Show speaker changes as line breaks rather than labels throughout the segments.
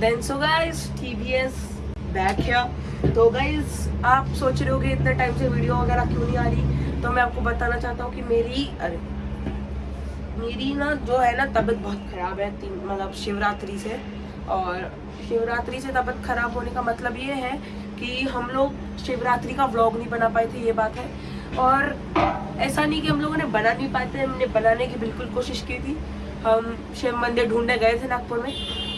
Then so guys TVS back है तो guys आप सोच रहे होगे, इतने टाइम से वीडियो वगैरह क्यों नहीं आ रही? तो मैं आपको बताना चाहता हूँ कि मेरी, अरे, मेरी ना जो है ना, तबीयत बहुत ख़राब है मतलब शिवरात्रि से। और शिवरात्रि से तबीयत ख़राब होने का मतलब ये है कि हम लोग शिवरात्रि का व्लॉग नहीं बना पाए थे, ये बात है। और ऐसा नहीं कि हम लोगों ने बना नहीं पाए थे, हमने बनाने की बिल्कुल कोशिश की थी। हम शिव मंदिर ढूँढने गए थे नागपुर में।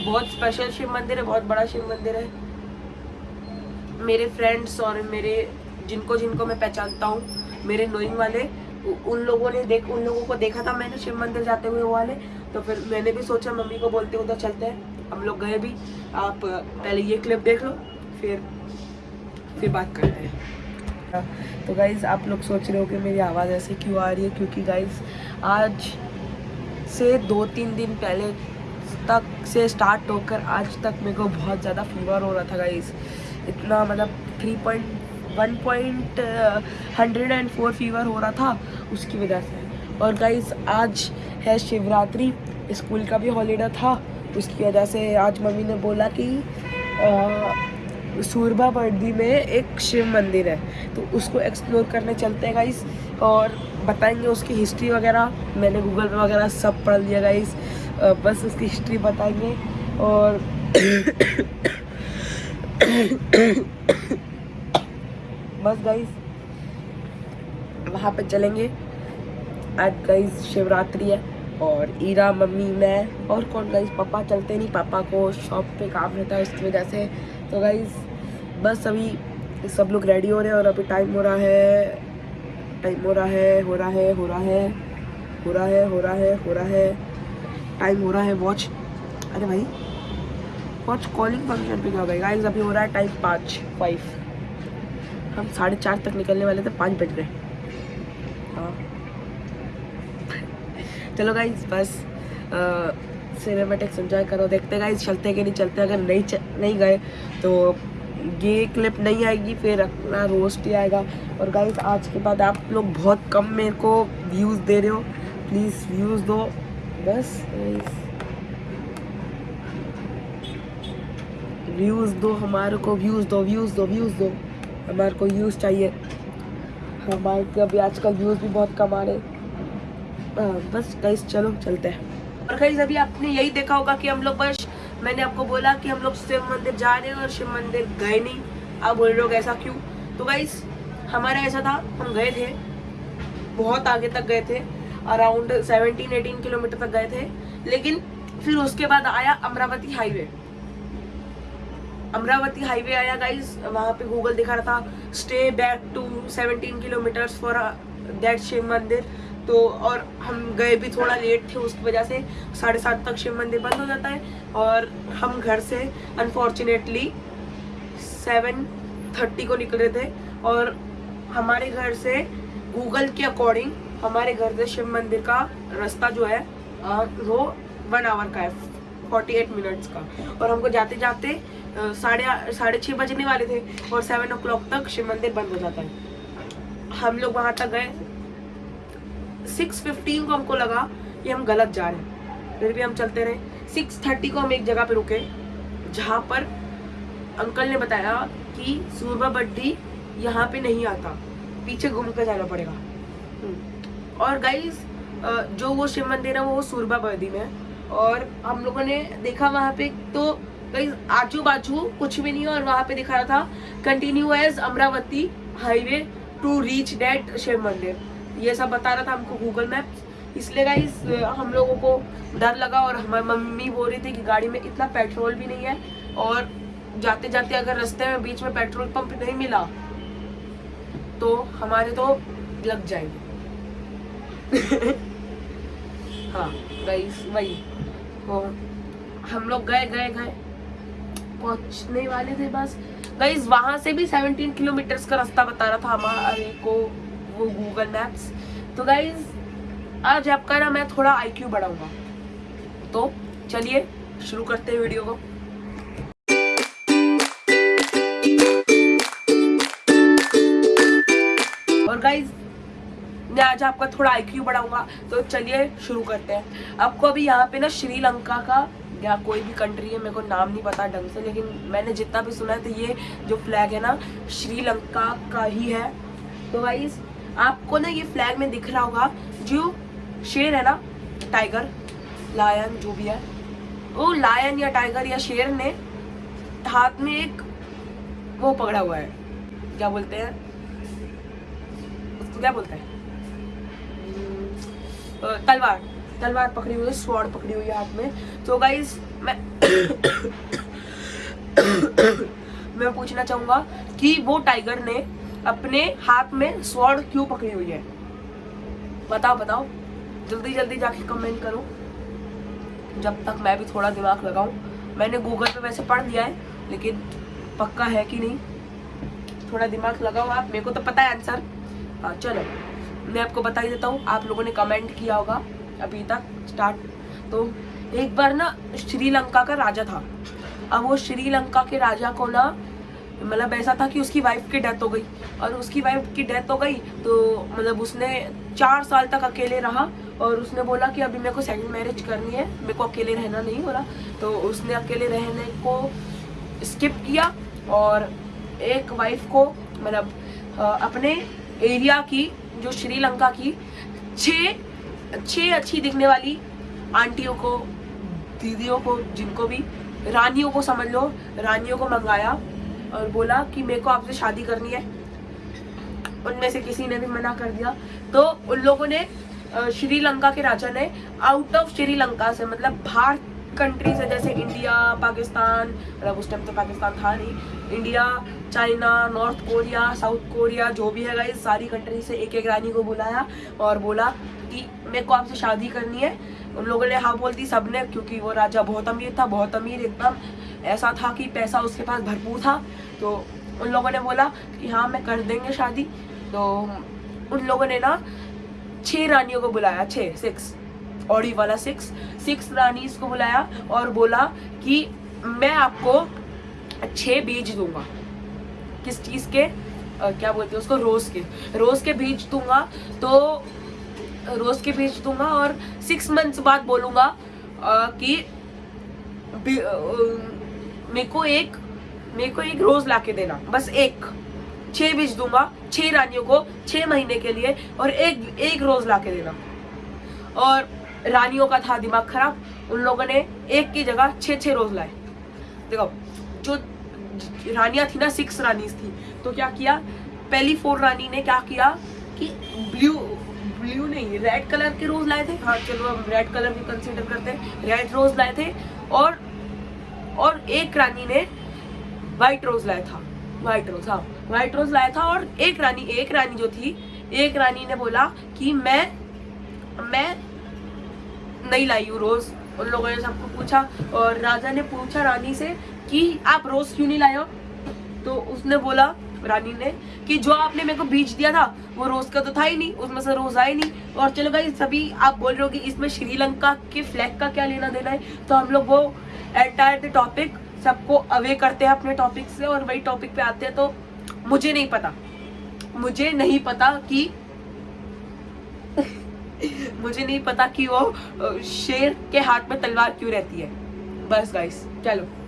बहुत स्पेशल शिव मंदिर है, बहुत बड़ा शिव मंदिर है। मेरे फ्रेंड्स और मेरे जिनको जिनको मैं पहचानता हूँ, मेरे नोइंग वाले उन लोगों ने देख, उन लोगों को देखा था मैंने शिव मंदिर जाते हुए वो वाले। तो फिर मैंने भी सोचा, मम्मी को बोलते उधर चलते हैं। हम लोग गए भी, आप पहले ये क्लिप देख लो, फिर फिर बात करते हैं। तो गाइज़ आप लोग सोच रहे हो कि मेरी आवाज़ ऐसे क्यों आ रही है? क्योंकि गाइज़ आज से दो तीन दिन पहले तक से स्टार्ट होकर आज तक मेरे को बहुत ज़्यादा फीवर हो रहा था गाइस इतना मतलब three point one point hundred and four fever हो रहा था उसकी वजह से। और गाइज़ आज है शिवरात्रि, स्कूल का भी हॉलीडे था, उसकी वजह से आज मम्मी ने बोला कि सूरबा बर्दी में एक शिव मंदिर है तो उसको एक्सप्लोर करने चलते हैं गाइस और बताएँगे उसकी हिस्ट्री वगैरह, मैंने गूगल पे वगैरह सब पढ़ लिया गाइस बस उसकी हिस्ट्री बताएँगे और बस गाइस वहाँ पे चलेंगे। आज गाइस शिवरात्रि है और ईरा, मम्मी, मैं और कौन गाइस पापा चलते नहीं, पापा को शॉप पे काम रहता है उसकी वजह से। तो गाइस बस अभी सब लोग रेडी हो रहे हैं और अभी टाइम हो रहा है टाइम हो रहा है, हो रहा है, हो रहा है, हो रहा है, हो रहा है, हो रहा है। टाइम हो रहा है वॉच अरे भाई वॉच कॉलिंग फ़ंक्शन पे क्या होगा गाइस अभी हो रहा है टाइम पाँच फाइव हम साढ़े चार तक निकलने वाले थे पाँच बज गए. हाँ. चलो गाइस बस सिनेमेटिक्स एंजॉय करो. देखते गाइस चलते कि नहीं चलते अगर नहीं च, नहीं गए तो ये क्लिप नहीं आएगी फिर अपना रोस्ट ही आएगा. और गाइस आज के बाद आप लोग बहुत कम मेरे को व्यूज़ दे रहे हो. प्लीज़ व्यूज़ दो. बस व्यूज़ दो, हमारे को व्यूज़ दो व्यूज़ दो व्यूज़ दो। हमारे को व्यूज़ चाहिए। हमारे को अभी आजकल व्यूज़ भी बहुत कम आ रहे बस गाइस चलो, चलते हैं। और गाइस अभी आपने यही देखा होगा कि हम लोग बस, मैंने आपको बोला कि हम लोग शिव मंदिर जा रहे हैं और शिव मंदिर गए नहीं। आप बोल रहे हो ऐसा क्यों? तो गाइस हमारा ऐसा था, हम गए थे, बहुत आगे तक गए थे। अराउंड 17 18 किलोमीटर तक गए थे। लेकिन फिर उसके बाद आया अमरावती हाईवे। अमरावती हाईवे आया गाइज़ वहाँ पे गूगल दिखा रहा था stay back to 17 kilometres for that Shiv mandir. तो और हम गए भी थोड़ा लेट थे उसकी वजह से साढ़े सात तक शिव मंदिर बंद हो जाता है। और हम घर से अनफॉर्चुनेटली सेवन थर्टी को निकले थे। और हमारे घर से गूगल के अकॉर्डिंग हमारे घर से शिव मंदिर का रास्ता जो है वो वन आवर का है फोर्टी एट मिनट्स का। और हमको जाते जाते साढ़े साढ़े छः बजने वाले थे और सेवन ओ तक शिव मंदिर बंद हो जाता है। हम लोग वहाँ तक गए। सिक्स फिफ्टीन को हमको लगा कि हम गलत जा रहे हैं। फिर भी हम चलते रहे। सिक्स थर्टी को हम एक जगह पर रुके, जहाँ पर अंकल ने बताया कि सूरबा बड्डी यहाँ पे नहीं आता। पीछे घूम कर जाना पड़ेगा। हम्म। और गाइज़ जो वो शिव मंदिर है, वो सूरबा बड्डी में है। और हम लोगों ने देखा वहाँ पे तो कहीं आजू बाजू कुछ भी नहीं और वहाँ पे दिखा रहा था continue as Amravati highway to reach that Shiv mandir. ये सब बता रहा था हमको गूगल मैप इसलिए गाइस हम लोगों को डर लगा और हमारी मम्मी बोल रही थी कि गाड़ी में इतना पेट्रोल भी नहीं है और जाते जाते अगर रास्ते में, बीच में पेट्रोल पंप नहीं मिला तो हमारे तो लग जाएँगे। हाँ गाइस वही। तो हम लोग गए गए गए। पहुँचने वाले थे बस। गाइस वहाँ से भी 17 किलोमीटर का रास्ता बता रहा था हमारे। को वो गूगल मैप्स तो गाइज़ आज आपका ना मैं थोड़ा आईक्यू बढ़ाऊँगा। तो चलिए, शुरू करते हैं वीडियो को। और गाइज़ मैं आज आपका थोड़ा आईक्यू बढ़ाऊँगा। तो चलिए शुरू करते हैं। आपको अभी यहाँ पे ना श्रीलंका का या कोई भी कंट्री है, मेरे को नाम नहीं पता ढंग से, लेकिन मैंने जितना भी सुना है तो ये जो फ्लैग है ना, श्रीलंका का ही है। तो गाइस आपको ना ये फ्लैग में दिख रहा होगा, जो शेर है ना टाइगर लायन जो भी है, वो लायन या टाइगर या शेर ने हाथ में एक वो पकड़ा हुआ है। क्या बोलते हैं? उसको क्या बोलते हैं? तलवार। तलवार पकड़ी हुई है स्वॉर्ड पकड़ी हुई है हाथ में। तो गाइस मैं मैं पूछना चाहूँगा कि वो टाइगर ने अपने हाथ में स्वॉर्ड क्यों पकड़ी हुई है? बताओ बताओ। जल्दी जल्दी जाके कमेंट करो। जब तक मैं भी थोड़ा दिमाग लगाऊँ। मैंने गूगल पे वैसे पढ़ लिया है, लेकिन पक्का है कि नहीं? थोड़ा दिमाग लगाओ आप, मेरे को तो पता है आंसर हाँ चलो। मैं आपको बता ही देता हूँ, आप लोगों ने कमेंट किया होगा अभी तक स्टार्ट तो एक बार ना श्रीलंका का राजा था। अब वो श्रीलंका के राजा को ना मतलब ऐसा था कि उसकी वाइफ की डेथ हो गई। और उसकी वाइफ की डेथ हो गई तो मतलब उसने चार साल तक अकेले रहा और उसने बोला कि अभी मेरे को सेकंड मैरिज करनी है, मेरे को अकेले रहना नहीं हो रहा। तो उसने अकेले रहने को स्किप किया और एक वाइफ को मतलब अपने एरिया की जो श्रीलंका की छः अच्छी दिखने वाली आंटियों को, दीदियों को, जिनको भी, रानियों को समझ लो, रानियों को मंगाया और बोला कि मेरे को आपसे शादी करनी है। उनमें से किसी ने भी मना कर दिया। तो उन लोगों ने श्रीलंका के राजा ने आउट ऑफ़ श्रीलंका से मतलब बाहर कंट्री से जैसे इंडिया पाकिस्तान मतलब उस टाइम तो पाकिस्तान था नहीं। India China North Korea South Korea जो भी है गाइस सारी कंट्री से एक एक रानी को बुलाया और बोला कि मेरे को आपसे शादी करनी है। उन लोगों ने हाँ बोल दी सबने क्योंकि वो राजा बहुत अमीर था, बहुत अमीर एकदम। ऐसा था कि पैसा उसके पास भरपूर था। तो उन लोगों ने बोला कि हाँ मैं कर देंगे शादी। तो उन लोगों ने ना छह रानियों को बुलाया छः सिक्स ऑडी वाला सिक्स सिक्स रानीज को बुलाया और बोला कि मैं आपको छह बीज दूँगा। किस चीज़ के? अ, क्या बोलते हैं उसको? रोज के। रोज के बीज दूँगा तो रोज के बीज दूँगा और सिक्स मंथ्स बाद बोलूँगा कि मेरे को एक मेरे को एक रोज ला के देना। बस एक। छह बीज दूँगा छह रानियों को छह महीने के लिए और एक एक रोज ला के देना। और रानियों का था दिमाग खराब। उन लोगों ने एक की जगह छह छह रोज लाए। देखो, जो रानियाँ थी ना सिक्स रानीज थी तो क्या किया? पहली फोर रानी ने क्या किया कि ब्लू ब्लू नहीं रेड कलर के रोज लाए थे। हाँ चलो हम रेड कलर भी कंसीडर करते हैं। रेड रोज लाए थे और और एक रानी ने वाइट रोज लाया था। वाइट रोज हाँ वाइट रोज लाया था और एक रानी एक रानी जो थी, एक रानी ने बोला कि मैं मैं नहीं लाई हूँ रोज। उन लोगों ने सबको पूछा और राजा ने पूछा रानी से कि आप रोज क्यों नहीं लाए हो? तो उसने बोला, रानी ने, कि जो आपने मेरे को बीज दिया था, वो रोज का तो था ही नहीं, उसमें से रोज आए नहीं। और चलो भाई, सभी आप बोल रहे हो कि इसमें श्रीलंका के फ्लैग का क्या लेना देना है? तो हम लोग वो एंटायर द टॉपिक सबको अवे करते हैं अपने टॉपिक से और वही टॉपिक पे आते हैं। तो मुझे नहीं पता, मुझे नहीं पता कि मुझे नहीं पता कि वो शेर के हाथ में तलवार क्यों रहती है। बस गाइस चलो।